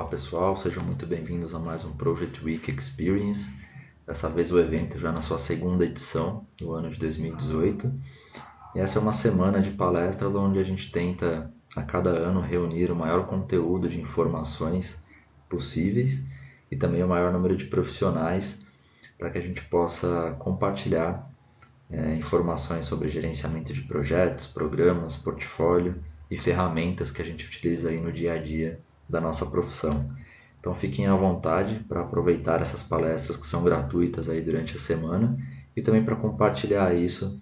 Olá pessoal, sejam muito bem-vindos a mais um Project Week Experience. Dessa vez o evento já na sua segunda edição do ano de 2018. E essa é uma semana de palestras onde a gente tenta a cada ano reunir o maior conteúdo de informações possíveis e também o maior número de profissionais para que a gente possa compartilhar é, informações sobre gerenciamento de projetos, programas, portfólio e ferramentas que a gente utiliza aí no dia a dia da nossa profissão. Então fiquem à vontade para aproveitar essas palestras que são gratuitas aí durante a semana e também para compartilhar isso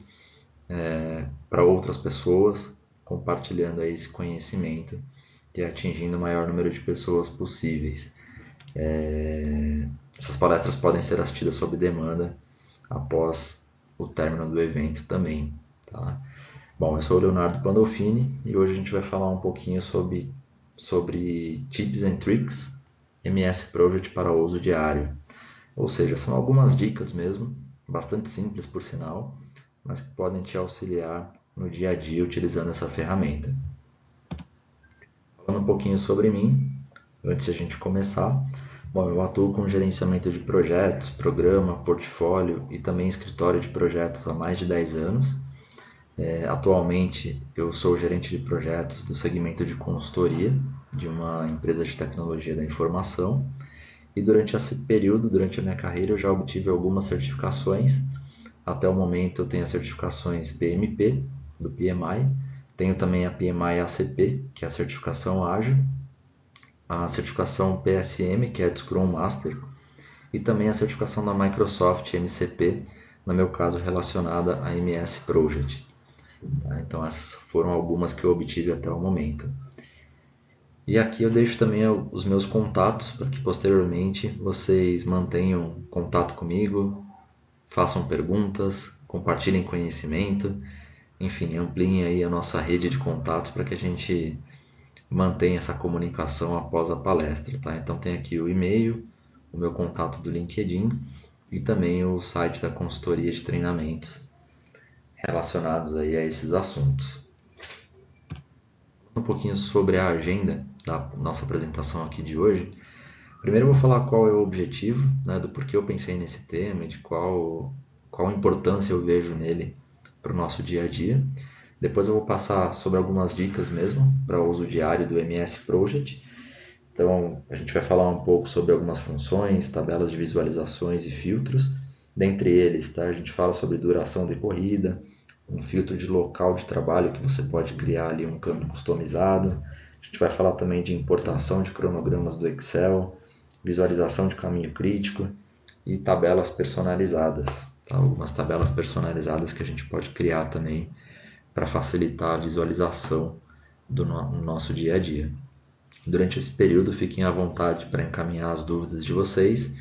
é, para outras pessoas, compartilhando aí esse conhecimento e atingindo o maior número de pessoas possíveis. É, essas palestras podem ser assistidas sob demanda após o término do evento também. Tá? Bom, eu sou o Leonardo Pandolfini e hoje a gente vai falar um pouquinho sobre, sobre tips and tricks MS Project para uso diário. Ou seja, são algumas dicas mesmo, bastante simples por sinal, mas que podem te auxiliar no dia a dia utilizando essa ferramenta. Falando um pouquinho sobre mim, antes de a gente começar, bom, eu atuo com gerenciamento de projetos, programa, portfólio e também escritório de projetos há mais de 10 anos. É, atualmente eu sou gerente de projetos do segmento de consultoria de uma empresa de tecnologia da informação e durante esse período, durante a minha carreira, eu já obtive algumas certificações. Até o momento eu tenho as certificações PMP do PMI, tenho também a PMI ACP, que é a certificação ágil, a certificação PSM, que é a Scrum Master, e também a certificação da Microsoft MCP, no meu caso relacionada a MS Project. Então essas foram algumas que eu obtive até o momento. E aqui eu deixo também os meus contatos para que posteriormente vocês mantenham contato comigo, façam perguntas, compartilhem conhecimento, enfim, ampliem aí a nossa rede de contatos para que a gente mantenha essa comunicação após a palestra, tá? Então tem aqui o e-mail, o meu contato do LinkedIn e também o site da consultoria de treinamentos relacionados aí a esses assuntos. Um pouquinho sobre a agenda da nossa apresentação aqui de hoje. Primeiro eu vou falar qual é o objetivo, né, do porquê eu pensei nesse tema de qual, qual importância eu vejo nele para o nosso dia a dia. Depois eu vou passar sobre algumas dicas mesmo para o uso diário do MS Project. Então a gente vai falar um pouco sobre algumas funções, tabelas de visualizações e filtros. Dentre eles, tá? a gente fala sobre duração de corrida, um filtro de local de trabalho que você pode criar ali um campo customizado. A gente vai falar também de importação de cronogramas do Excel, visualização de caminho crítico e tabelas personalizadas. Tá? Algumas tabelas personalizadas que a gente pode criar também para facilitar a visualização do no nosso dia a dia. Durante esse período, fiquem à vontade para encaminhar as dúvidas de vocês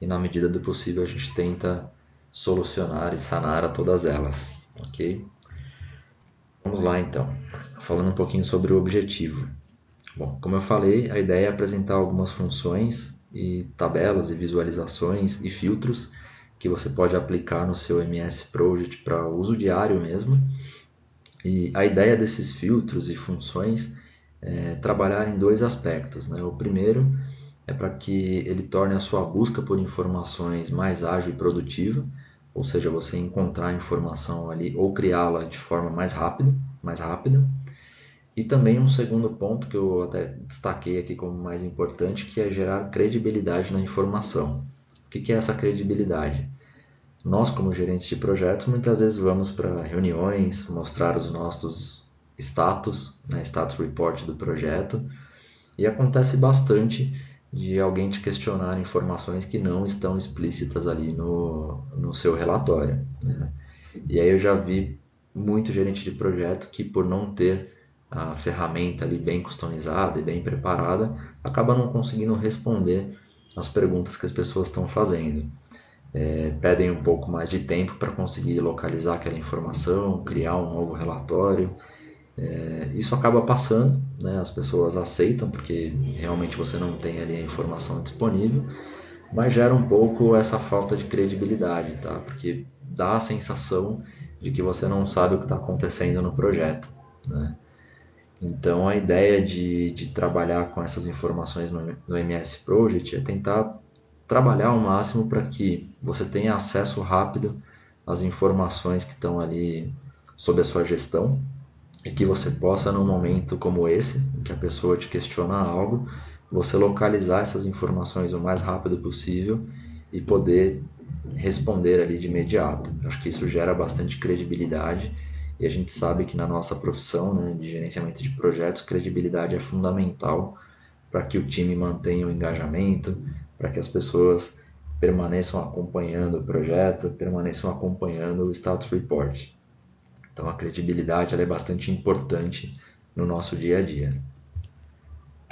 e, na medida do possível, a gente tenta solucionar e sanar a todas elas, ok? Vamos lá então, falando um pouquinho sobre o objetivo. Bom, como eu falei, a ideia é apresentar algumas funções e tabelas e visualizações e filtros que você pode aplicar no seu MS Project para uso diário mesmo e a ideia desses filtros e funções é trabalhar em dois aspectos. Né? O primeiro é para que ele torne a sua busca por informações mais ágil e produtiva, ou seja, você encontrar a informação ali ou criá-la de forma mais rápida, mais rápida. E também um segundo ponto que eu até destaquei aqui como mais importante, que é gerar credibilidade na informação. O que é essa credibilidade? Nós, como gerentes de projetos, muitas vezes vamos para reuniões, mostrar os nossos status, né, status report do projeto, e acontece bastante de alguém te questionar informações que não estão explícitas ali no, no seu relatório. Né? E aí eu já vi muito gerente de projeto que por não ter a ferramenta ali bem customizada e bem preparada, acaba não conseguindo responder as perguntas que as pessoas estão fazendo é, pedem um pouco mais de tempo para conseguir localizar aquela informação, criar um novo relatório. É, isso acaba passando, né? as pessoas aceitam porque realmente você não tem ali a informação disponível, mas gera um pouco essa falta de credibilidade, tá? porque dá a sensação de que você não sabe o que está acontecendo no projeto. Né? Então, a ideia de, de trabalhar com essas informações no, no MS Project é tentar trabalhar ao máximo para que você tenha acesso rápido às informações que estão ali sob a sua gestão e que você possa, num momento como esse, em que a pessoa te questiona algo, você localizar essas informações o mais rápido possível e poder responder ali de imediato. Eu acho que isso gera bastante credibilidade e a gente sabe que na nossa profissão né, de gerenciamento de projetos, credibilidade é fundamental para que o time mantenha o engajamento, para que as pessoas permaneçam acompanhando o projeto, permaneçam acompanhando o status report. Então a credibilidade é bastante importante no nosso dia a dia.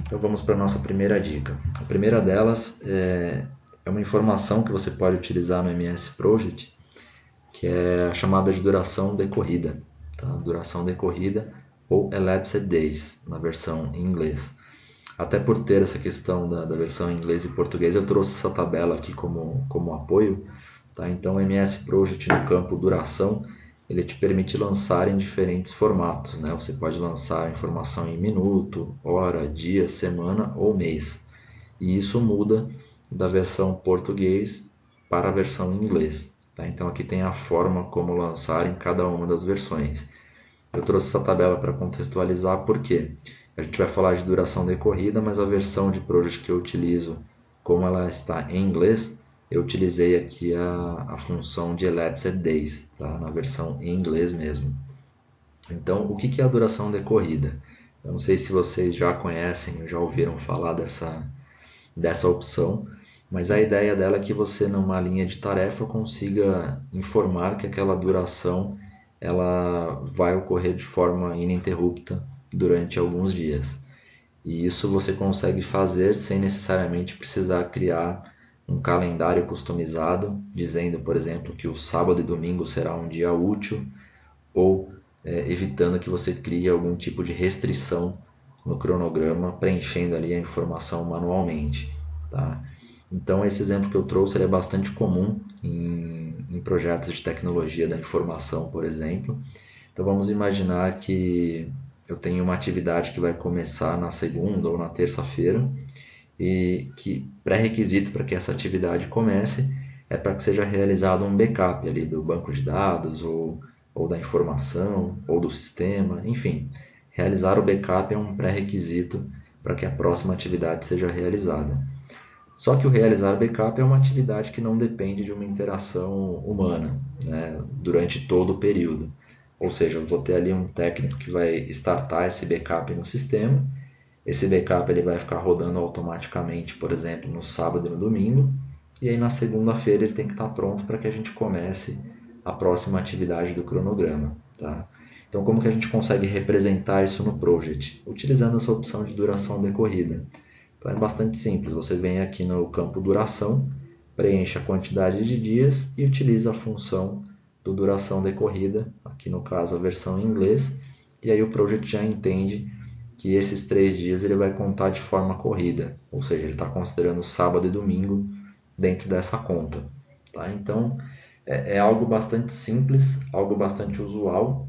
Então vamos para a nossa primeira dica. A primeira delas é, é uma informação que você pode utilizar no MS Project, que é a chamada de duração decorrida. Tá? Duração decorrida ou elapsed days, na versão em inglês. Até por ter essa questão da, da versão em inglês e português, eu trouxe essa tabela aqui como, como apoio. Tá? Então, MS Project no campo duração, ele te permite lançar em diferentes formatos. Né? Você pode lançar informação em minuto, hora, dia, semana ou mês. E isso muda da versão português para a versão em inglês. Tá? Então aqui tem a forma como lançar em cada uma das versões. Eu trouxe essa tabela para contextualizar porque a gente vai falar de duração decorrida, mas a versão de project que eu utilizo, como ela está em inglês, eu utilizei aqui a, a função de elapsed days, tá? na versão em inglês mesmo. Então, o que, que é a duração decorrida? Eu não sei se vocês já conhecem, já ouviram falar dessa, dessa opção, mas a ideia dela é que você, numa linha de tarefa, consiga informar que aquela duração ela vai ocorrer de forma ininterrupta durante alguns dias. E isso você consegue fazer sem necessariamente precisar criar um calendário customizado, dizendo, por exemplo, que o sábado e domingo será um dia útil, ou é, evitando que você crie algum tipo de restrição no cronograma, preenchendo ali a informação manualmente. Tá? Então, esse exemplo que eu trouxe é bastante comum em, em projetos de tecnologia da informação, por exemplo. Então, vamos imaginar que eu tenho uma atividade que vai começar na segunda ou na terça-feira e que pré-requisito para que essa atividade comece é para que seja realizado um backup ali do banco de dados ou, ou da informação ou do sistema, enfim, realizar o backup é um pré-requisito para que a próxima atividade seja realizada. Só que o realizar backup é uma atividade que não depende de uma interação humana né, durante todo o período. Ou seja, eu vou ter ali um técnico que vai startar esse backup no sistema. Esse backup ele vai ficar rodando automaticamente, por exemplo, no sábado e no domingo. E aí na segunda-feira ele tem que estar pronto para que a gente comece a próxima atividade do cronograma. Tá? Então, como que a gente consegue representar isso no project? Utilizando essa opção de duração decorrida. Então, é bastante simples. Você vem aqui no campo duração, preenche a quantidade de dias e utiliza a função do duração decorrida, aqui no caso a versão em inglês, e aí o project já entende que esses três dias ele vai contar de forma corrida, ou seja, ele está considerando sábado e domingo dentro dessa conta. Tá? Então é, é, algo bastante simples, algo bastante usual,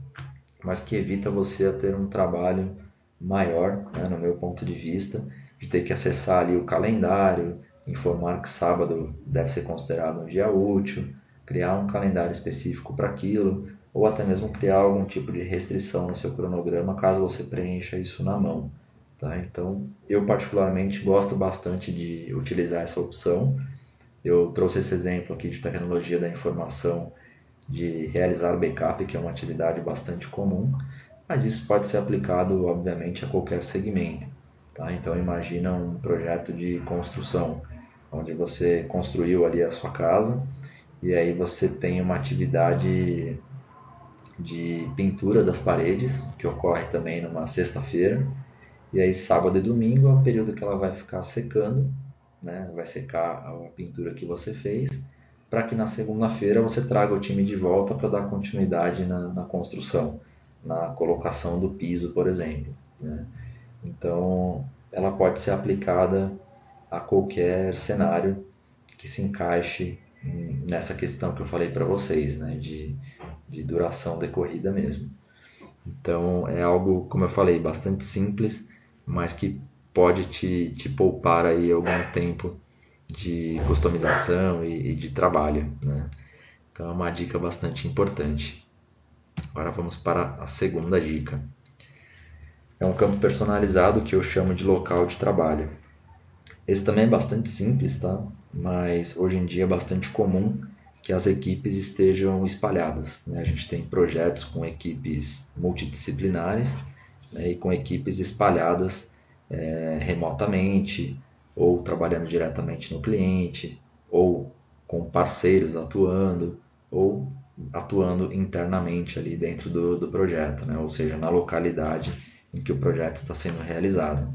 mas que evita você a ter um trabalho maior, né, no meu ponto de vista, de ter que acessar ali o calendário, informar que sábado deve ser considerado um dia útil, criar um calendário específico para aquilo, ou até mesmo criar algum tipo de restrição no seu cronograma caso você preencha isso na mão. Tá? Então, eu particularmente gosto bastante de utilizar essa opção. Eu trouxe esse exemplo aqui de tecnologia da informação de realizar backup, que é uma atividade bastante comum, mas isso pode ser aplicado, obviamente, a qualquer segmento. Tá? Então, imagina um projeto de construção, onde você construiu ali a sua casa, e aí você tem uma atividade de pintura das paredes, que ocorre também numa sexta-feira. E aí sábado e domingo é o período que ela vai ficar secando, né? Vai secar a pintura que você fez, para que na segunda-feira você traga o time de volta para dar continuidade na, na, construção, na colocação do piso, por exemplo. Né? Então, ela pode ser aplicada a qualquer cenário que se encaixe nessa questão que eu falei para vocês, né, de, de duração decorrida mesmo. Então é algo, como eu falei, bastante simples, mas que pode te, te poupar aí algum tempo de customização e, e de trabalho. Né? Então é uma dica bastante importante. Agora vamos para a segunda dica. É um campo personalizado que eu chamo de local de trabalho. Esse também é bastante simples, tá? Mas hoje em dia é bastante comum que as equipes estejam espalhadas. Né? A gente tem projetos com equipes multidisciplinares né? e com equipes espalhadas é, remotamente ou trabalhando diretamente no cliente ou com parceiros atuando ou atuando internamente ali dentro do, do projeto, né? ou seja, na localidade em que o projeto está sendo realizado.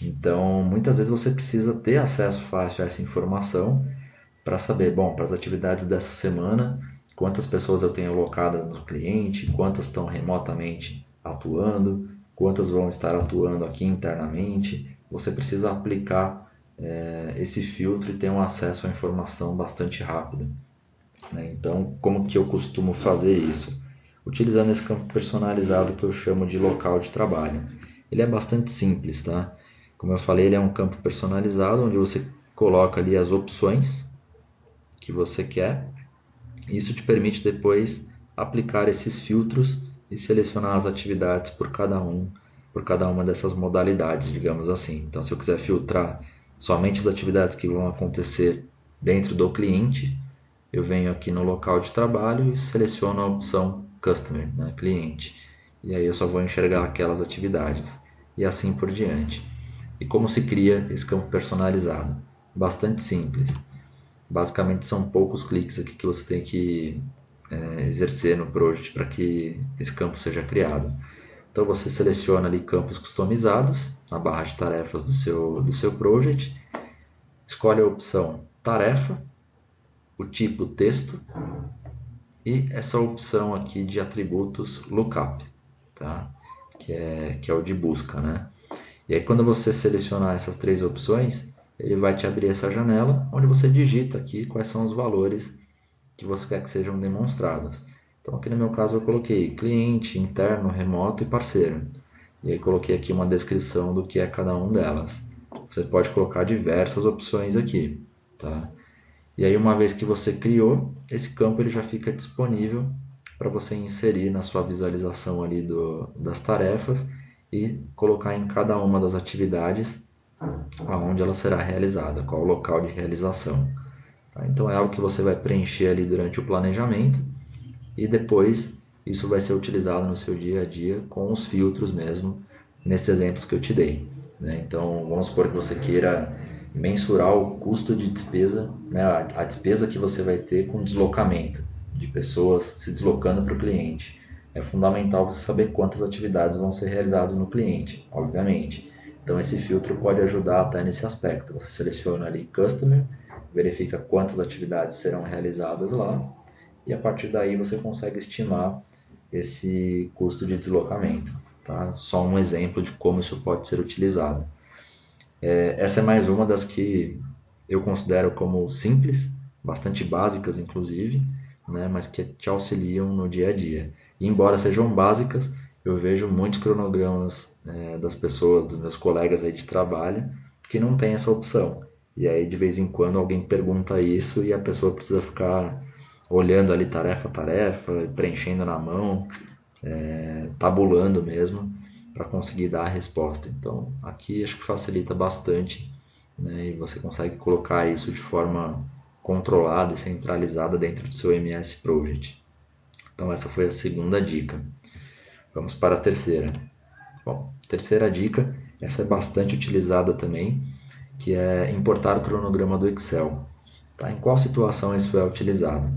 Então, muitas vezes você precisa ter acesso fácil a essa informação para saber, bom, para as atividades dessa semana, quantas pessoas eu tenho alocadas no cliente, quantas estão remotamente atuando, quantas vão estar atuando aqui internamente. Você precisa aplicar é, esse filtro e ter um acesso à informação bastante rápido. Né? Então, como que eu costumo fazer isso? Utilizando esse campo personalizado que eu chamo de local de trabalho. Ele é bastante simples, tá? Como eu falei, ele é um campo personalizado onde você coloca ali as opções que você quer. Isso te permite depois aplicar esses filtros e selecionar as atividades por cada um, por cada uma dessas modalidades, digamos assim. Então, se eu quiser filtrar somente as atividades que vão acontecer dentro do cliente, eu venho aqui no local de trabalho e seleciono a opção Customer, né, cliente. E aí eu só vou enxergar aquelas atividades e assim por diante. E como se cria esse campo personalizado? Bastante simples. Basicamente são poucos cliques aqui que você tem que é, exercer no project para que esse campo seja criado. Então você seleciona ali campos customizados na barra de tarefas do seu, do seu project, escolhe a opção tarefa, o tipo texto e essa opção aqui de atributos lookup, tá? que, é, que é o de busca. Né? E aí quando você selecionar essas três opções, ele vai te abrir essa janela onde você digita aqui quais são os valores que você quer que sejam demonstrados. Então aqui no meu caso eu coloquei cliente, interno, remoto e parceiro. E aí coloquei aqui uma descrição do que é cada um delas. Você pode colocar diversas opções aqui, tá? E aí uma vez que você criou, esse campo ele já fica disponível para você inserir na sua visualização ali do, das tarefas e colocar em cada uma das atividades aonde ela será realizada, qual o local de realização. Tá? Então é algo que você vai preencher ali durante o planejamento e depois isso vai ser utilizado no seu dia a dia com os filtros mesmo, nesses exemplos que eu te dei. Né? Então vamos supor que você queira mensurar o custo de despesa, né? a despesa que você vai ter com deslocamento de pessoas se deslocando para o cliente. É fundamental você saber quantas atividades vão ser realizadas no cliente, obviamente. Então esse filtro pode ajudar até nesse aspecto. Você seleciona ali Customer, verifica quantas atividades serão realizadas lá e a partir daí você consegue estimar esse custo de deslocamento. Tá? Só um exemplo de como isso pode ser utilizado. É, essa é mais uma das que eu considero como simples, bastante básicas inclusive, né, mas que te auxiliam no dia a dia. E embora sejam básicas, eu vejo muitos cronogramas é, das pessoas, dos meus colegas aí de trabalho, que não tem essa opção. E aí de vez em quando alguém pergunta isso e a pessoa precisa ficar olhando ali tarefa a tarefa, preenchendo na mão, é, tabulando mesmo para conseguir dar a resposta. Então aqui acho que facilita bastante né, e você consegue colocar isso de forma controlada e centralizada dentro do seu MS Project. Então essa foi a segunda dica. Vamos para a terceira. Bom, terceira dica, essa é bastante utilizada também, que é importar o cronograma do Excel. Tá? Em qual situação isso é utilizado?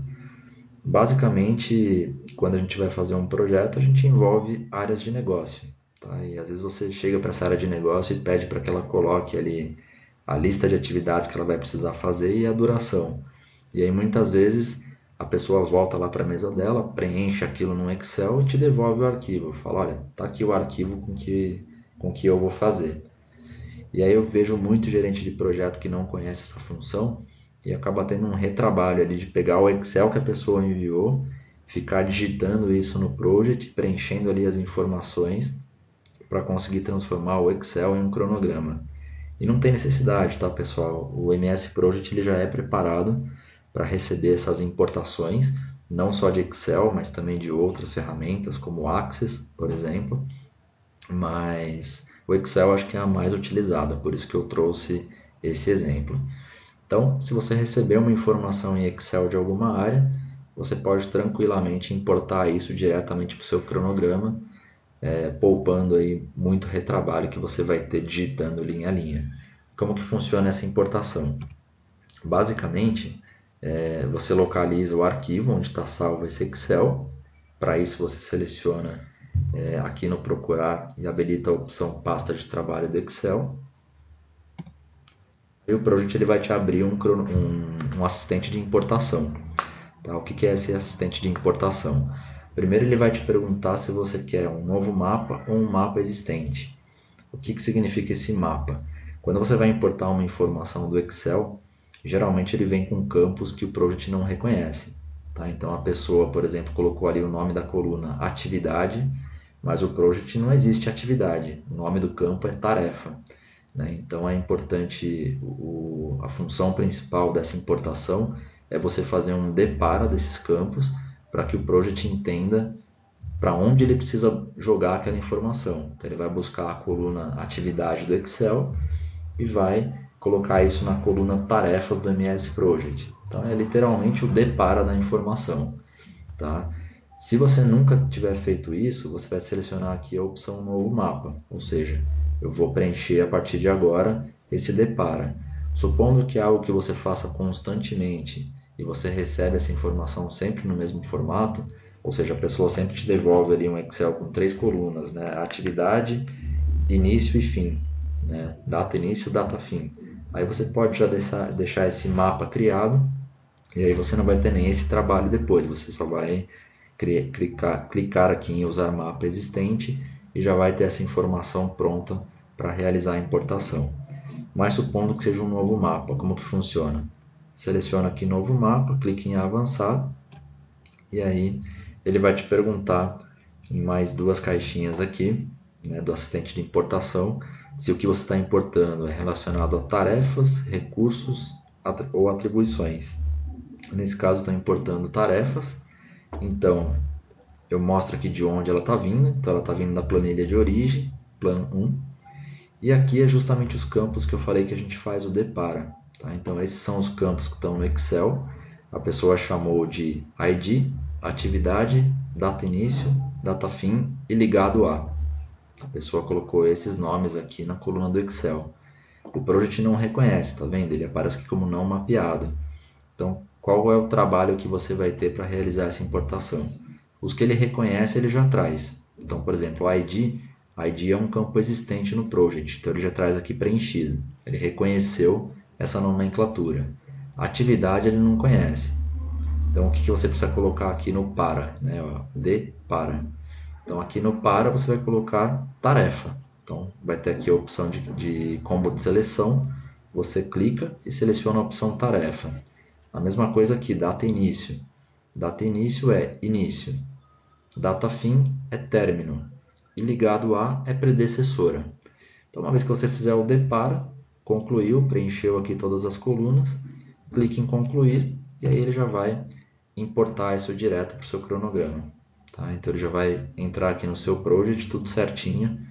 Basicamente, quando a gente vai fazer um projeto, a gente envolve áreas de negócio. Tá? E às vezes você chega para essa área de negócio e pede para que ela coloque ali a lista de atividades que ela vai precisar fazer e a duração. E aí muitas vezes a pessoa volta lá para a mesa dela, preenche aquilo no Excel e te devolve o arquivo. Fala, olha, tá aqui o arquivo com que com que eu vou fazer. E aí eu vejo muito gerente de projeto que não conhece essa função e acaba tendo um retrabalho ali de pegar o Excel que a pessoa enviou ficar digitando isso no project, preenchendo ali as informações para conseguir transformar o Excel em um cronograma. E não tem necessidade, tá, pessoal? O MS Project ele já é preparado para receber essas importações, não só de Excel, mas também de outras ferramentas, como Access, por exemplo. Mas o Excel acho que é a mais utilizada, por isso que eu trouxe esse exemplo. Então, se você receber uma informação em Excel de alguma área, você pode tranquilamente importar isso diretamente para o seu cronograma, é, poupando aí muito retrabalho que você vai ter digitando linha a linha. Como que funciona essa importação? Basicamente, é, você localiza o arquivo onde está salvo esse Excel. Para isso, você seleciona é, aqui no procurar e habilita a opção pasta de trabalho do Excel. E o Project ele vai te abrir um, um, um assistente de importação. Tá? O que, que é esse assistente de importação? Primeiro ele vai te perguntar se você quer um novo mapa ou um mapa existente. O que, que significa esse mapa? Quando você vai importar uma informação do Excel, geralmente ele vem com campos que o Project não reconhece. Tá? Então a pessoa, por exemplo, colocou ali o nome da coluna atividade, mas o Project não existe atividade. O nome do campo é tarefa. Né? Então é importante, o, a função principal dessa importação é você fazer um depara desses campos para que o project entenda para onde ele precisa jogar aquela informação. Então ele vai buscar a coluna atividade do Excel e vai colocar isso na coluna tarefas do MS Project. Então é literalmente o depara da informação, tá? Se você nunca tiver feito isso, você vai selecionar aqui a opção novo mapa, ou seja, eu vou preencher a partir de agora esse depara. Supondo que é algo que você faça constantemente e você recebe essa informação sempre no mesmo formato, ou seja, a pessoa sempre te devolve ali um Excel com três colunas, né? atividade, início e fim, né? data início, data fim. Aí você pode já deixar, deixar esse mapa criado e aí você não vai ter nem esse trabalho depois, você só vai clicar, clicar aqui em usar mapa existente e já vai ter essa informação pronta para realizar a importação. Mas supondo que seja um novo mapa, como que funciona? Seleciona aqui novo mapa, clique em avançar e aí ele vai te perguntar em mais duas caixinhas aqui né, do assistente de importação se o que você está importando é relacionado a tarefas, recursos ou atribuições. Nesse caso, estou importando tarefas, então eu mostro aqui de onde ela está vindo. Então, ela está vindo da planilha de origem, plano 1. E aqui é justamente os campos que eu falei que a gente faz o depara. Tá? Então, esses são os campos que estão no Excel. A pessoa chamou de ID, atividade, data início, data fim e ligado a. A pessoa colocou esses nomes aqui na coluna do Excel. O Project não reconhece, tá vendo? Ele aparece aqui como não mapeado. Então, qual é o trabalho que você vai ter para realizar essa importação? Os que ele reconhece, ele já traz. Então, por exemplo, o ID, ID é um campo existente no Project, então ele já traz aqui preenchido. Ele reconheceu essa nomenclatura. Atividade ele não conhece. Então, o que, que você precisa colocar aqui no para? Né? de para. Então, aqui no para você vai colocar tarefa. Então, vai ter aqui a opção de, de combo de seleção. Você clica e seleciona a opção tarefa. A mesma coisa aqui, data início. Data início é início. Data fim é término. E ligado a é predecessora. Então, uma vez que você fizer o depara, concluiu, preencheu aqui todas as colunas, clique em concluir e aí ele já vai importar isso direto para o seu cronograma. Tá? Então ele já vai entrar aqui no seu project tudo certinho,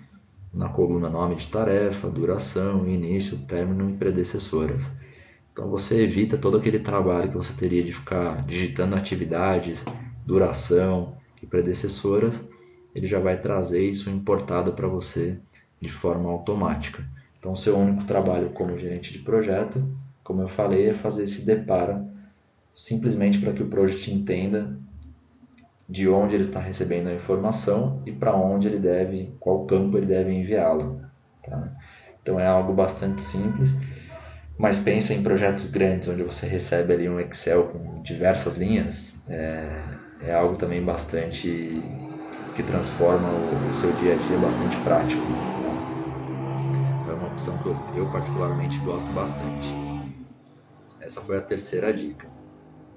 na coluna nome de tarefa, duração, início, término e predecessoras. Então você evita todo aquele trabalho que você teria de ficar digitando atividades, duração e predecessoras, ele já vai trazer isso importado para você de forma automática. Então, seu único trabalho como gerente de projeto, como eu falei, é fazer esse depara simplesmente para que o project entenda de onde ele está recebendo a informação e para onde ele deve, qual campo ele deve enviá-la. Tá? Então é algo bastante simples, mas pensa em projetos grandes onde você recebe ali um Excel com diversas linhas, é, é algo também bastante que transforma o, o seu dia a dia bastante prático opção que eu, eu particularmente gosto bastante. Essa foi a terceira dica.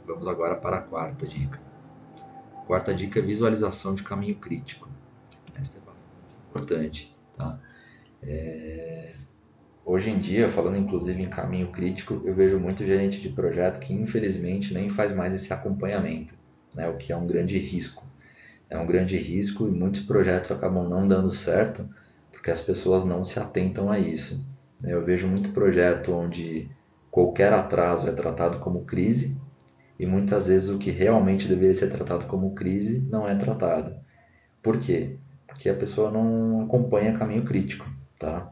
Vamos agora para a quarta dica. quarta dica é visualização de caminho crítico. Essa é bastante importante. Tá? É... Hoje em dia, falando inclusive em caminho crítico, eu vejo muito gerente de projeto que infelizmente nem faz mais esse acompanhamento, né? o que é um grande risco. É um grande risco e muitos projetos acabam não dando certo porque as pessoas não se atentam a isso. Eu vejo muito projeto onde qualquer atraso é tratado como crise e muitas vezes o que realmente deveria ser tratado como crise não é tratado. Por quê? Porque a pessoa não acompanha caminho crítico, tá?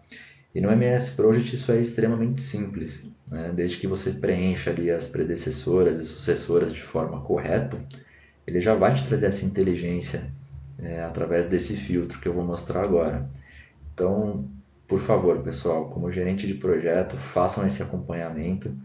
E no MS Project isso é extremamente simples, né? Desde que você preencha ali as predecessoras e sucessoras de forma correta, ele já vai te trazer essa inteligência é, através desse filtro que eu vou mostrar agora. Então, por favor, pessoal, como gerente de projeto, façam esse acompanhamento.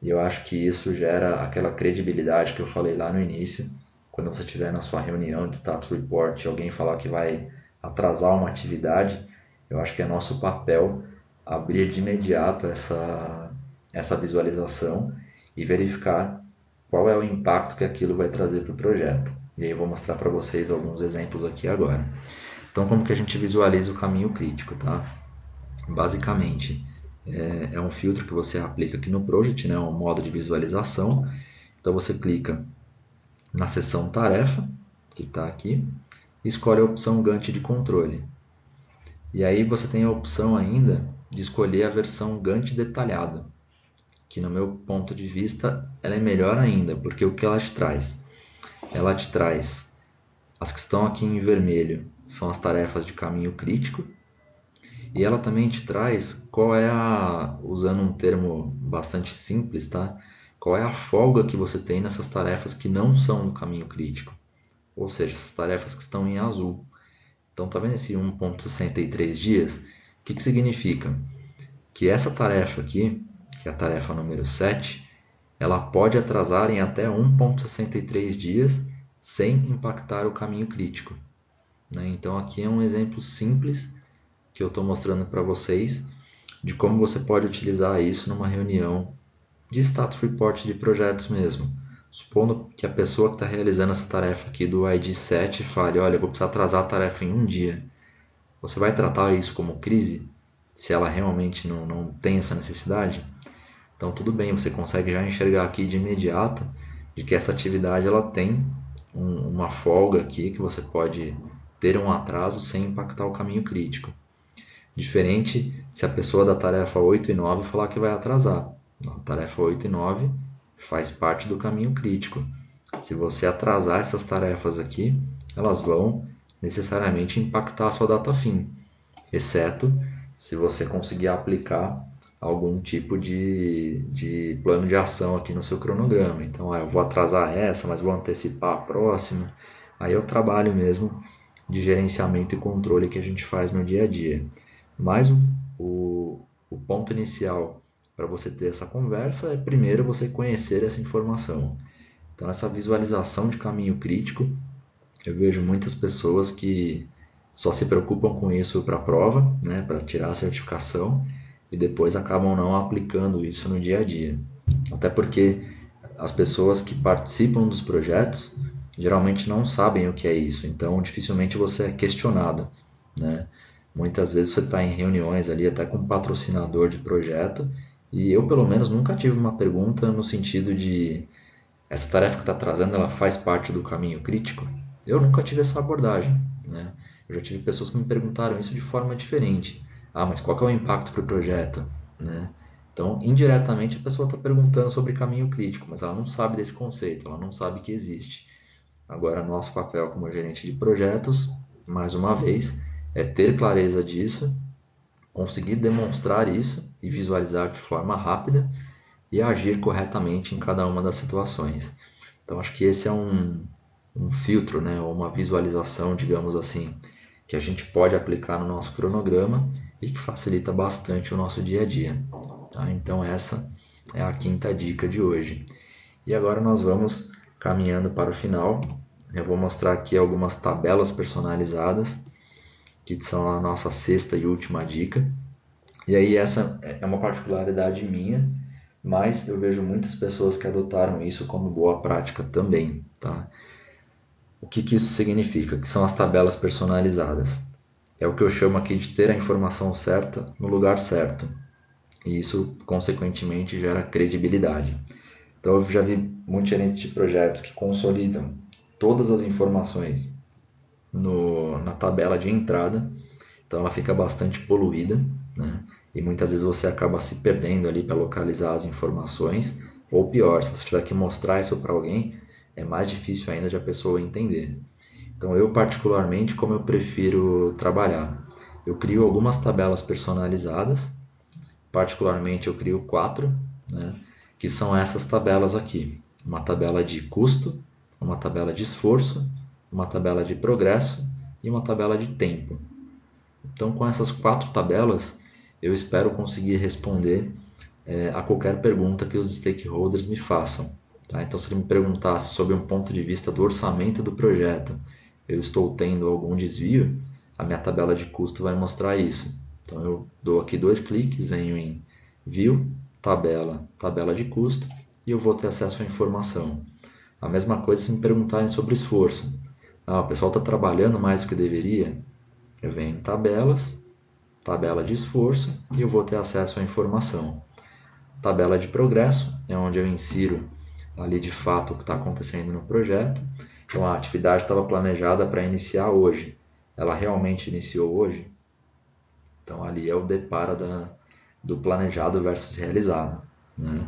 E eu acho que isso gera aquela credibilidade que eu falei lá no início. Quando você estiver na sua reunião de status report e alguém falar que vai atrasar uma atividade, eu acho que é nosso papel abrir de imediato essa, essa visualização e verificar qual é o impacto que aquilo vai trazer para o projeto. E aí eu vou mostrar para vocês alguns exemplos aqui agora. Então, como que a gente visualiza o caminho crítico, tá? Basicamente, é, é um filtro que você aplica aqui no Project, né? Um modo de visualização. Então, você clica na seção tarefa, que está aqui, e escolhe a opção Gantt de controle. E aí você tem a opção ainda de escolher a versão Gantt detalhado, que no meu ponto de vista ela é melhor ainda, porque o que ela te traz? Ela te traz as que estão aqui em vermelho são as tarefas de caminho crítico e ela também te traz qual é a, usando um termo bastante simples, tá? Qual é a folga que você tem nessas tarefas que não são do caminho crítico, ou seja, essas tarefas que estão em azul. Então, tá vendo esse 1.63 dias? O que, que significa? Que essa tarefa aqui, que é a tarefa número 7, ela pode atrasar em até 1,63 dias sem impactar o caminho crítico. Né? Então aqui é um exemplo simples que eu estou mostrando para vocês de como você pode utilizar isso numa reunião de status report de projetos mesmo. Supondo que a pessoa que está realizando essa tarefa aqui do ID 7 fale, olha, eu vou precisar atrasar a tarefa em um dia. Você vai tratar isso como crise? Se ela realmente não, não tem essa necessidade? Então tudo bem, você consegue já enxergar aqui de imediato de que essa atividade ela tem um, uma folga aqui que você pode ter um atraso sem impactar o caminho crítico. Diferente se a pessoa da tarefa 8 e 9 falar que vai atrasar. A tarefa 8 e 9 faz parte do caminho crítico. Se você atrasar essas tarefas aqui, elas vão necessariamente impactar a sua data fim, exceto se você conseguir aplicar algum tipo de, de plano de ação aqui no seu cronograma. Então, ah, eu vou atrasar essa, mas vou antecipar a próxima. Aí o trabalho mesmo de gerenciamento e controle que a gente faz no dia a dia. Mas o, o, ponto inicial para você ter essa conversa é primeiro você conhecer essa informação. Então, essa visualização de caminho crítico, eu vejo muitas pessoas que só se preocupam com isso para a prova, né, para tirar a certificação, e depois acabam não aplicando isso no dia a dia. Até porque as pessoas que participam dos projetos geralmente não sabem o que é isso, então dificilmente você é questionado. Né? Muitas vezes você está em reuniões ali até com um patrocinador de projeto e eu pelo menos nunca tive uma pergunta no sentido de essa tarefa que está trazendo ela faz parte do caminho crítico. Eu nunca tive essa abordagem. Né? Eu já tive pessoas que me perguntaram isso de forma diferente. Ah, mas qual é o impacto para o projeto? Né? Então, indiretamente, a pessoa está perguntando sobre caminho crítico, mas ela não sabe desse conceito, ela não sabe que existe. Agora, nosso papel como gerente de projetos, mais uma vez, é ter clareza disso, conseguir demonstrar isso e visualizar de forma rápida e agir corretamente em cada uma das situações. Então, acho que esse é um, um filtro, né, ou uma visualização, digamos assim, que a gente pode aplicar no nosso cronograma e que facilita bastante o nosso dia a dia. Tá? Então essa é a quinta dica de hoje. E agora nós vamos caminhando para o final. Eu vou mostrar aqui algumas tabelas personalizadas, que são a nossa sexta e última dica. E aí essa é uma particularidade minha, mas eu vejo muitas pessoas que adotaram isso como boa prática também, tá? O que, que isso significa? Que são as tabelas personalizadas. É o que eu chamo aqui de ter a informação certa no lugar certo. E isso, consequentemente, gera credibilidade. Então, eu já vi muitos gerentes de projetos que consolidam todas as informações no, na tabela de entrada, então ela fica bastante poluída, né? e muitas vezes você acaba se perdendo ali para localizar as informações, ou pior, se você tiver que mostrar isso para alguém, é mais difícil ainda de a pessoa entender. Então, eu particularmente, como eu prefiro trabalhar? Eu crio algumas tabelas personalizadas, particularmente eu crio quatro, né, que são essas tabelas aqui. Uma tabela de custo, uma tabela de esforço, uma tabela de progresso e uma tabela de tempo. Então, com essas quatro tabelas, eu espero conseguir responder é, a qualquer pergunta que os stakeholders me façam. Tá? Então, se ele me perguntasse sobre um ponto de vista do orçamento do projeto, eu estou tendo algum desvio, a minha tabela de custo vai mostrar isso. Então, eu dou aqui dois cliques, venho em View, Tabela, Tabela de custo, e eu vou ter acesso à informação. A mesma coisa se me perguntarem sobre esforço. Ah, o pessoal está trabalhando mais do que deveria? Eu venho em Tabelas, Tabela de esforço, e eu vou ter acesso à informação. Tabela de progresso, é onde eu insiro ali de fato o que está acontecendo no projeto. Então a atividade estava planejada para iniciar hoje. Ela realmente iniciou hoje? Então ali é o depara da, do planejado versus realizado. Né?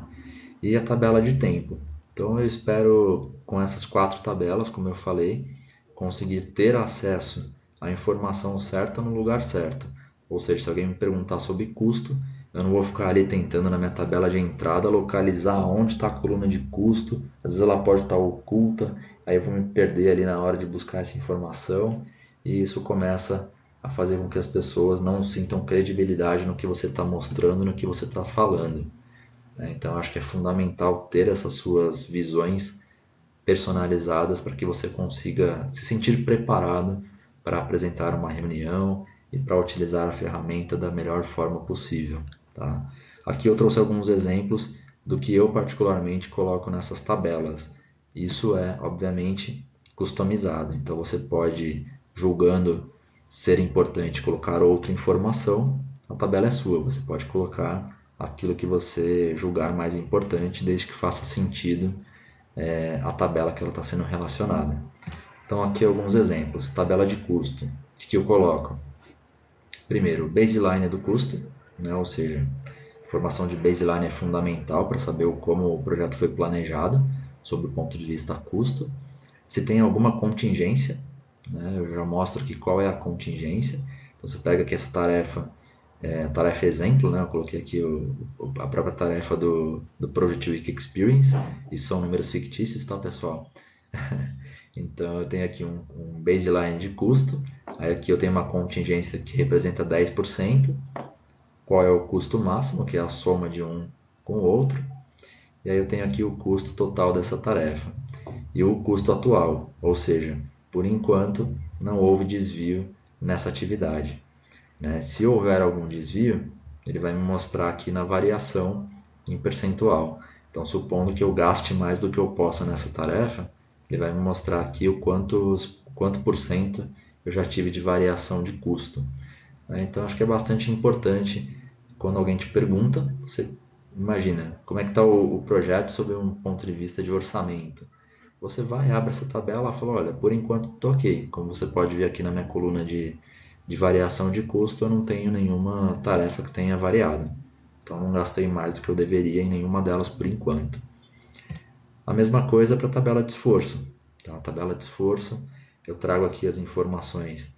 E a tabela de tempo. Então eu espero com essas quatro tabelas, como eu falei, conseguir ter acesso à informação certa no lugar certo. Ou seja, se alguém me perguntar sobre custo, eu não vou ficar ali tentando na minha tabela de entrada localizar onde está a coluna de custo. Às vezes ela pode estar tá oculta, aí eu vou me perder ali na hora de buscar essa informação e isso começa a fazer com que as pessoas não sintam credibilidade no que você está mostrando, no que você está falando. Né? Então acho que é fundamental ter essas suas visões personalizadas para que você consiga se sentir preparado para apresentar uma reunião e para utilizar a ferramenta da melhor forma possível. Tá? Aqui eu trouxe alguns exemplos do que eu particularmente coloco nessas tabelas. Isso é, obviamente, customizado. Então você pode, julgando ser importante, colocar outra informação. A tabela é sua. Você pode colocar aquilo que você julgar mais importante, desde que faça sentido é, a tabela que ela está sendo relacionada. Então aqui alguns exemplos. Tabela de custo. O que eu coloco? Primeiro, baseline do custo, né? ou seja, formação de baseline é fundamental para saber como o projeto foi planejado, sob o ponto de vista custo. Se tem alguma contingência, né? eu já mostro aqui qual é a contingência. Então você pega aqui essa tarefa, é, tarefa exemplo, né? eu coloquei aqui o, a própria tarefa do, do Project Week Experience, e são números fictícios, tá pessoal? então eu tenho aqui um, um baseline de custo, Aí aqui eu tenho uma contingência que representa 10%. Qual é o custo máximo, que é a soma de um com o outro. E aí eu tenho aqui o custo total dessa tarefa. E o custo atual, ou seja, por enquanto não houve desvio nessa atividade. Né? Se houver algum desvio, ele vai me mostrar aqui na variação em percentual. Então, supondo que eu gaste mais do que eu possa nessa tarefa, ele vai me mostrar aqui o quanto, quanto por cento eu já tive de variação de custo. Né? Então acho que é bastante importante quando alguém te pergunta, você imagina como é que está o, o, projeto sob um ponto de vista de orçamento. Você vai, abre essa tabela e fala, olha, por enquanto estou ok. Como você pode ver aqui na minha coluna de, de variação de custo, eu não tenho nenhuma tarefa que tenha variado. Então não gastei mais do que eu deveria em nenhuma delas por enquanto. A mesma coisa para a tabela de esforço. Então, a tabela de esforço eu trago aqui as informações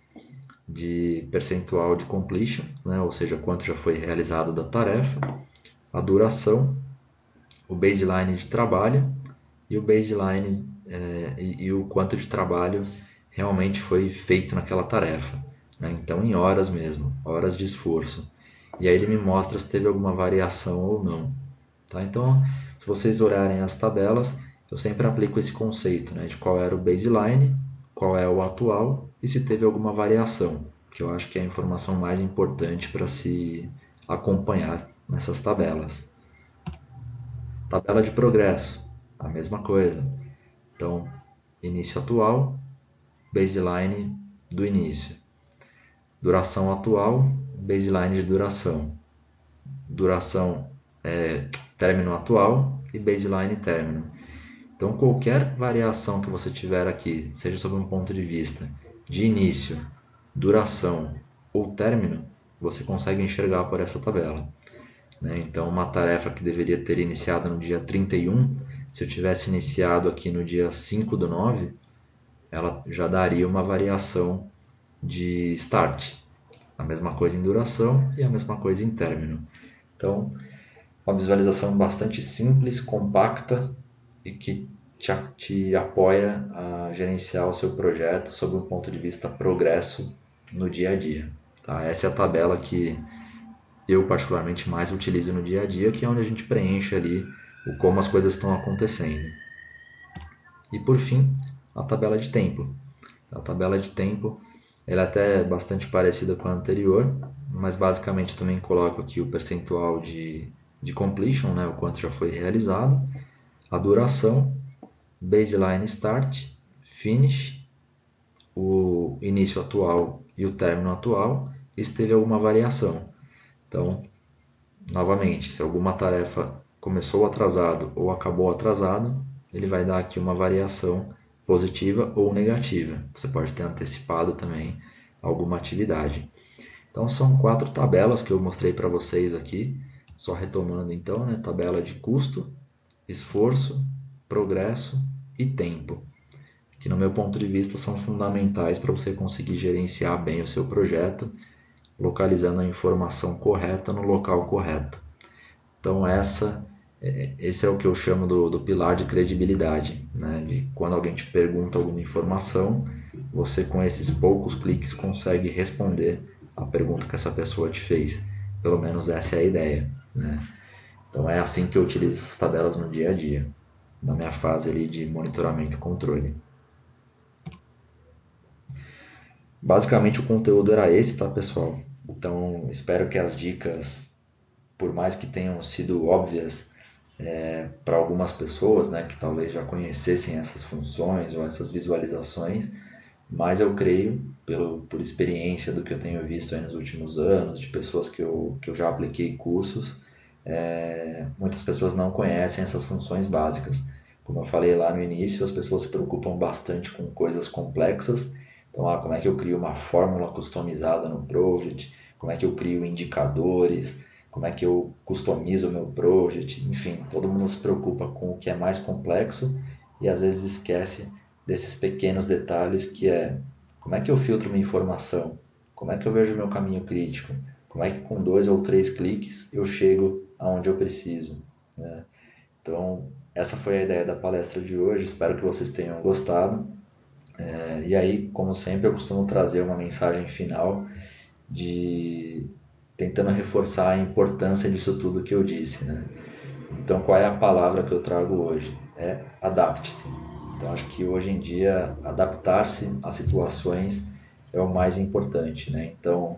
de percentual de completion, né, ou seja, quanto já foi realizado da tarefa, a duração, o baseline de trabalho e o baseline é, e, e, o quanto de trabalho realmente foi feito naquela tarefa. Né? Então, em horas mesmo, horas de esforço. E aí ele me mostra se teve alguma variação ou não. Tá? Então, se vocês olharem as tabelas, eu sempre aplico esse conceito né, de qual era o baseline qual é o atual e se teve alguma variação, que eu acho que é a informação mais importante para se acompanhar nessas tabelas. Tabela de progresso, a mesma coisa. Então, início atual, baseline do início. Duração atual, baseline de duração. Duração é, término atual e baseline término. Então, qualquer variação que você tiver aqui, seja sob um ponto de vista de início, duração ou término, você consegue enxergar por essa tabela. Né? Então, uma tarefa que deveria ter iniciado no dia 31, se eu tivesse iniciado aqui no dia 5 do 9, ela já daria uma variação de start. A mesma coisa em duração e a mesma coisa em término. Então, uma visualização bastante simples, compacta e que te, te apoia a gerenciar o seu projeto sob um ponto de vista progresso no dia a dia. Tá? Essa é a tabela que eu particularmente mais utilizo no dia a dia, que é onde a gente preenche ali o como as coisas estão acontecendo. E por fim, a tabela de tempo. A tabela de tempo ela é até bastante parecida com a anterior, mas basicamente também coloco aqui o percentual de, de completion, né, o quanto já foi realizado, a duração, baseline start, finish, o início atual e o término atual, e se teve alguma variação. Então, novamente, se alguma tarefa começou atrasado ou acabou atrasado, ele vai dar aqui uma variação positiva ou negativa. Você pode ter antecipado também alguma atividade. Então são quatro tabelas que eu mostrei para vocês aqui, só retomando então, né, tabela de custo, esforço, progresso e tempo, que no meu ponto de vista são fundamentais para você conseguir gerenciar bem o seu projeto localizando a informação correta no local correto. Então essa esse é o que eu chamo do, do pilar de credibilidade, né? de quando alguém te pergunta alguma informação, você com esses poucos cliques consegue responder a pergunta que essa pessoa te fez. Pelo menos essa é a ideia. Né? Então é assim que eu utilizo essas tabelas no dia a dia, na minha fase ali de monitoramento e controle. Basicamente o conteúdo era esse, tá pessoal? Então, espero que as dicas, por mais que tenham sido óbvias é, para algumas pessoas, né, que talvez já conhecessem essas funções ou essas visualizações, mas eu creio, pelo, por experiência do que eu tenho visto nos últimos anos, de pessoas que eu, que eu já apliquei cursos, é, muitas pessoas não conhecem essas funções básicas. Como eu falei lá no início, as pessoas se preocupam bastante com coisas complexas. Então, ah, como é que eu crio uma fórmula customizada no Project? como é que eu crio indicadores, como é que eu customizo o meu project, enfim, todo mundo se preocupa com o que é mais complexo e às vezes esquece desses pequenos detalhes que é como é que eu filtro minha informação, como é que eu vejo meu caminho crítico, como é que com dois ou três cliques eu chego aonde eu preciso. Né? Então, essa foi a ideia da palestra de hoje, espero que vocês tenham gostado. É, e aí, como sempre, eu costumo trazer uma mensagem final de tentando reforçar a importância disso tudo que eu disse, né? Então, qual é a palavra que eu trago hoje? É adapte-se. Então, acho que hoje em dia adaptar-se às situações é o mais importante, né? Então,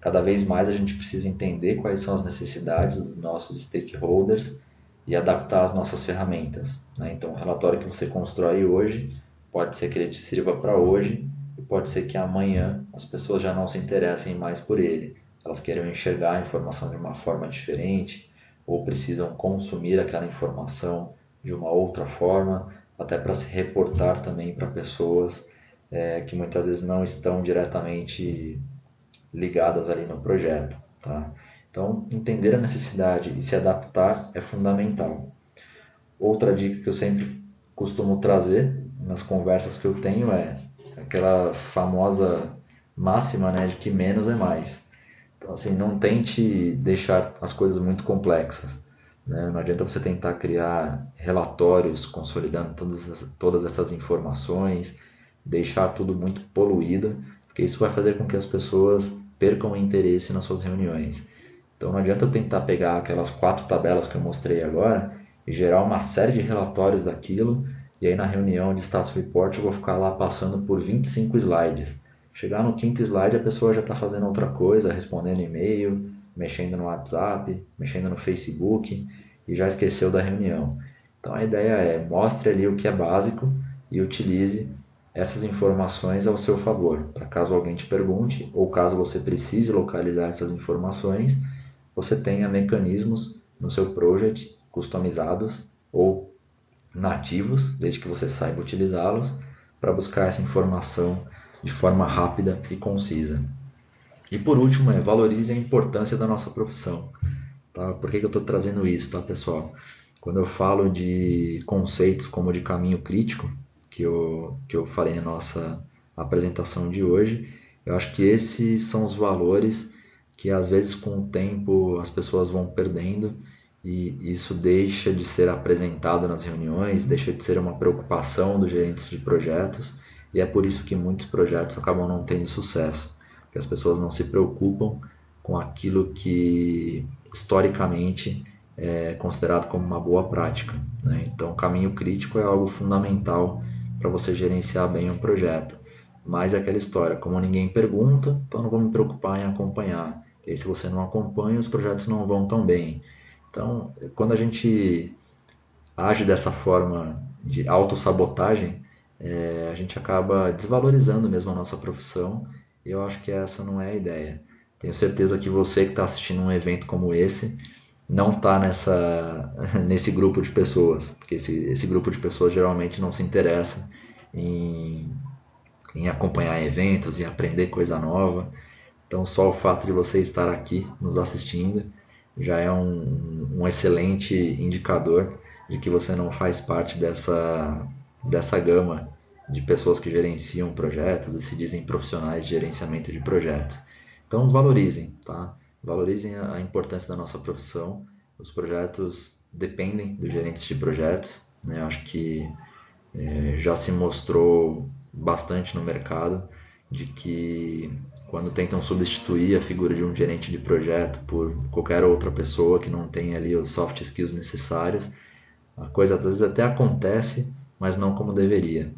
cada vez mais a gente precisa entender quais são as necessidades dos nossos stakeholders e adaptar as nossas ferramentas. Né? Então, o relatório que você constrói hoje pode ser que ele te sirva para hoje e pode ser que amanhã as pessoas já não se interessem mais por ele. Elas querem enxergar a informação de uma forma diferente ou precisam consumir aquela informação de uma outra forma, até para se reportar também para pessoas é, que muitas vezes não estão diretamente ligadas ali no projeto. Tá? Então, entender a necessidade e se adaptar é fundamental. Outra dica que eu sempre costumo trazer nas conversas que eu tenho é aquela famosa máxima né, de que menos é mais. Então, assim, não tente deixar as coisas muito complexas. Né? Não adianta você tentar criar relatórios consolidando todas, essas, todas essas informações, deixar tudo muito poluído, porque isso vai fazer com que as pessoas percam o interesse nas suas reuniões. Então, não adianta eu tentar pegar aquelas quatro tabelas que eu mostrei agora e gerar uma série de relatórios daquilo e aí na reunião de status report eu vou ficar lá passando por 25 slides. Chegar no quinto slide a pessoa já está fazendo outra coisa, respondendo e-mail, mexendo no WhatsApp, mexendo no Facebook e já esqueceu da reunião. Então a ideia é mostre ali o que é básico e utilize essas informações ao seu favor, para caso alguém te pergunte ou caso você precise localizar essas informações, você tenha mecanismos no seu project customizados ou nativos, desde que você saiba utilizá-los, para buscar essa informação de forma rápida e concisa. E por último, é, valorize a importância da nossa profissão. Tá? Por que, que eu estou trazendo isso, tá, pessoal? Quando eu falo de conceitos como de caminho crítico, que eu, que eu falei na nossa apresentação de hoje, eu acho que esses são os valores que às vezes com o tempo as pessoas vão perdendo e isso deixa de ser apresentado nas reuniões, deixa de ser uma preocupação dos gerentes de projetos e é por isso que muitos projetos acabam não tendo sucesso, porque as pessoas não se preocupam com aquilo que historicamente é considerado como uma boa prática. Né? Então, o caminho crítico é algo fundamental para você gerenciar bem um projeto. Mas é aquela história, como ninguém pergunta, então não vou me preocupar em acompanhar. E aí, se você não acompanha, os projetos não vão tão bem. Então, quando a gente age dessa forma de autossabotagem, é, a gente acaba desvalorizando mesmo a nossa profissão e eu acho que essa não é a ideia. Tenho certeza que você que está assistindo um evento como esse não está nessa nesse grupo de pessoas, porque esse, esse grupo de pessoas geralmente não se interessa em, em acompanhar eventos e aprender coisa nova. Então só o fato de você estar aqui nos assistindo já é um, um excelente indicador de que você não faz parte dessa, dessa gama de pessoas que gerenciam projetos e se dizem profissionais de gerenciamento de projetos. Então valorizem, tá? Valorizem a importância da nossa profissão. Os projetos dependem dos gerentes de projetos. Né? Eu acho que é, já se mostrou bastante no mercado de que quando tentam substituir a figura de um gerente de projeto por qualquer outra pessoa que não tenha ali os soft skills necessários, a coisa às vezes até acontece, mas não como deveria.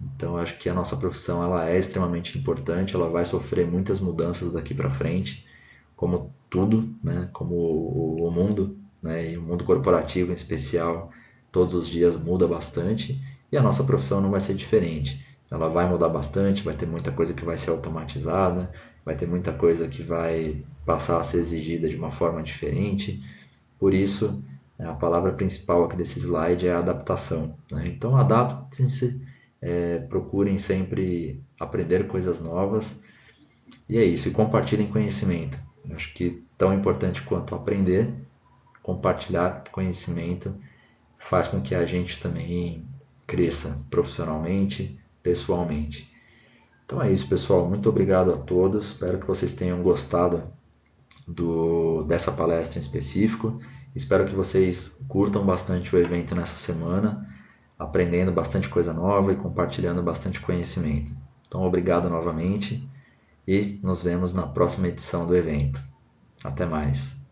Então acho que a nossa profissão ela é extremamente importante, ela vai sofrer muitas mudanças daqui para frente, como tudo, né? Como o, mundo, né? E o mundo corporativo em especial, todos os dias muda bastante e a nossa profissão não vai ser diferente ela vai mudar bastante, vai ter muita coisa que vai ser automatizada, vai ter muita coisa que vai passar a ser exigida de uma forma diferente. Por isso, a palavra principal aqui desse slide é adaptação. Né? Então, adaptem-se, é, procurem sempre aprender coisas novas e é isso. E compartilhem conhecimento. Eu acho que tão importante quanto aprender, compartilhar conhecimento faz com que a gente também cresça profissionalmente, pessoalmente. Então é isso, pessoal. Muito obrigado a todos. Espero que vocês tenham gostado do, dessa palestra em específico. Espero que vocês curtam bastante o evento nessa semana, aprendendo bastante coisa nova e compartilhando bastante conhecimento. Então, obrigado novamente e nos vemos na próxima edição do evento. Até mais.